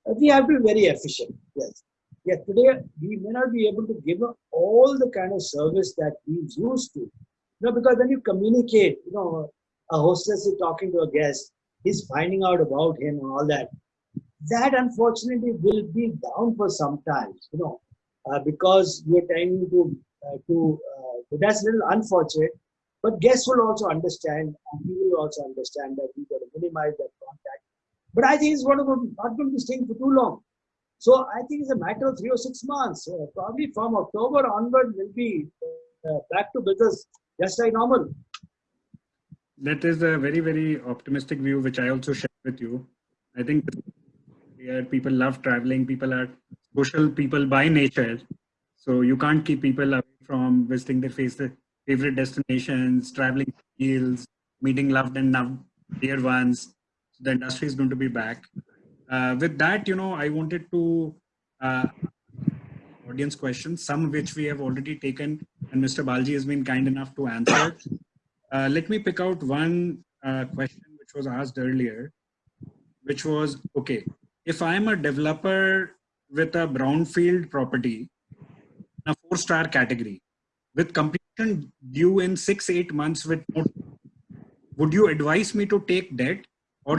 uh, we have to be very efficient. Yes. Yeah, today we may not be able to give all the kind of service that he's used to. You know, because when you communicate, you know, a hostess is talking to a guest, he's finding out about him and all that. That unfortunately will be down for some time, you know, uh, because you're trying to uh, to uh, that's a little unfortunate. But guests will also understand, and he will also understand that we've got to minimize that contact. But I think it's going to not going to be staying for too long. So I think it's a matter of three or six months. Uh, probably from October onward, we'll be uh, back to business just like normal. That is a very, very optimistic view, which I also share with you. I think people love traveling. People are social people by nature. So you can't keep people away from visiting their favorite destinations, traveling fields, meeting loved and dear ones. The industry is going to be back. Uh, with that, you know, I wanted to uh, audience questions, some which we have already taken, and Mr. Baljee has been kind enough to answer. Uh, let me pick out one uh, question which was asked earlier, which was okay. if I'm a developer with a brownfield property, a four-star category, with completion due in six, eight months with would you advise me to take debt or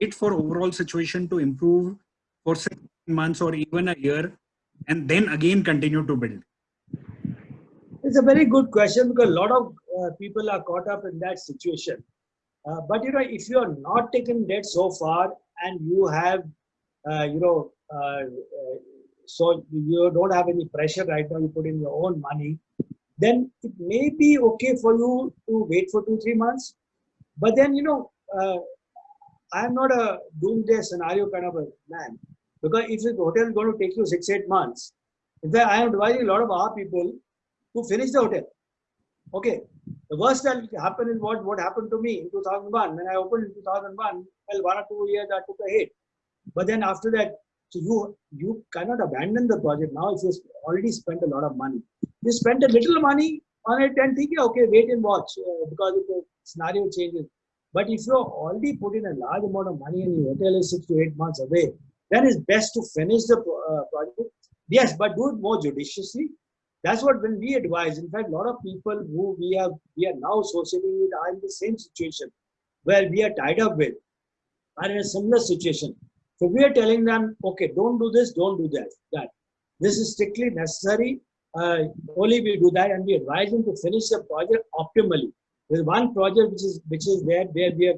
wait for overall situation to improve for six months or even a year and then again continue to build? It's a very good question because a lot of uh, people are caught up in that situation. Uh, but you know, if you are not taking debt so far and you have, uh, you know, uh, so you don't have any pressure right now, you put in your own money, then it may be okay for you to wait for two, three months. But then, you know, uh, I'm not a doomsday scenario kind of a man. Because if the hotel is going to take you six, eight months, in fact, I am advising a lot of our people to finish the hotel. Okay. The worst that happened is what, what happened to me in 2001. When I opened in 2001, well, one or two years I took a hit. But then after that, so you you cannot abandon the project now if you already spent a lot of money. You spent a little money on it and think, okay, wait and watch uh, because the scenario changes. But if you are already put in a large amount of money and your hotel is six to eight months away, then it's best to finish the uh, project. Yes, but do it more judiciously. That's what when we advise. In fact, a lot of people who we have we are now associating with are in the same situation where we are tied up with are in a similar situation. So we are telling them, okay, don't do this, don't do that. That this is strictly necessary. Uh, only we do that, and we advise them to finish the project optimally. There's one project which is which is there where we have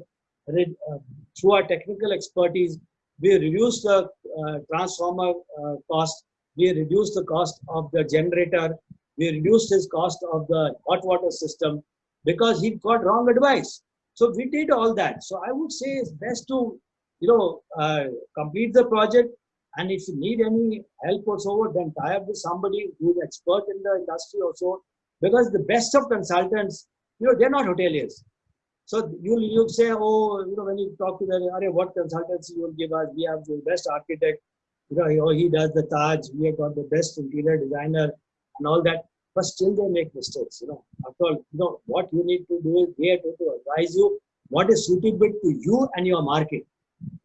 uh, through our technical expertise we reduced the uh, transformer uh, cost, we reduced the cost of the generator, we reduced his cost of the hot water system because he got wrong advice. So we did all that. So I would say it's best to, you know, uh, complete the project. And if you need any help or so, then tie up with somebody who's expert in the industry or so. Because the best of consultants, you know, they're not hoteliers. So you'll you say, oh, you know, when you talk to them, what consultancy you will give us? We have the best architect. You know, oh, he does the Taj. We have got the best interior designer and all that. But still, they make mistakes. You know, after all, you know what you need to do is they have to advise you what is suitable to you and your market,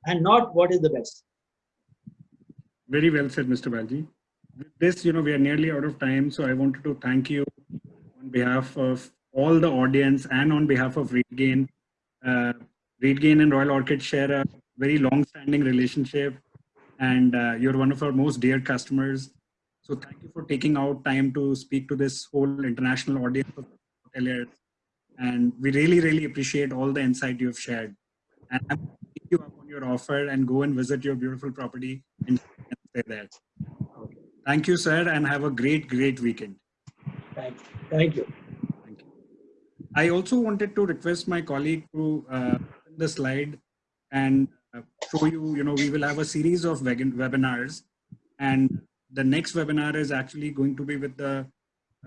and not what is the best. Very well said, Mr. Baljee. With this, you know, we are nearly out of time, so I wanted to thank you on behalf of all the audience and on behalf of RateGain. Uh, RateGain and Royal Orchid share a very long-standing relationship and uh, you're one of our most dear customers. So thank you for taking out time to speak to this whole international audience of hoteliers. And we really, really appreciate all the insight you've shared. And I'm take you up on your offer and go and visit your beautiful property and stay there. Thank you, sir, and have a great, great weekend. Thank you. Thank you. I also wanted to request my colleague to uh, the slide and uh, show you, you know, we will have a series of webinars and the next webinar is actually going to be with the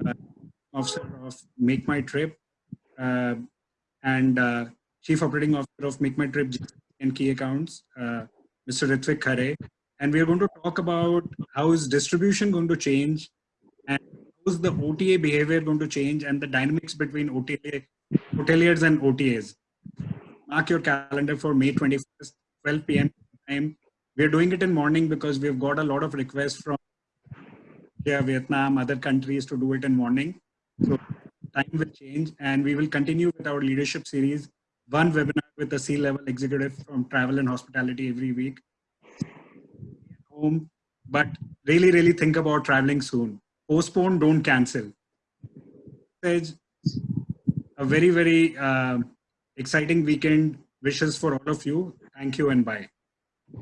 uh, officer of Make My Trip uh, and uh, Chief Operating Officer of Make My Trip and Key Accounts, uh, Mr. Ritvik Khare. And we are going to talk about how is distribution going to change is the OTA behavior going to change and the dynamics between OTA, hoteliers and OTAs? Mark your calendar for May 21st, 12 p.m. time. We're doing it in morning because we've got a lot of requests from yeah, Vietnam, other countries to do it in morning. So time will change and we will continue with our leadership series. One webinar with a C-level executive from travel and hospitality every week. Home, but really, really think about traveling soon postpone, don't cancel. A very, very uh, exciting weekend. Wishes for all of you. Thank you and bye.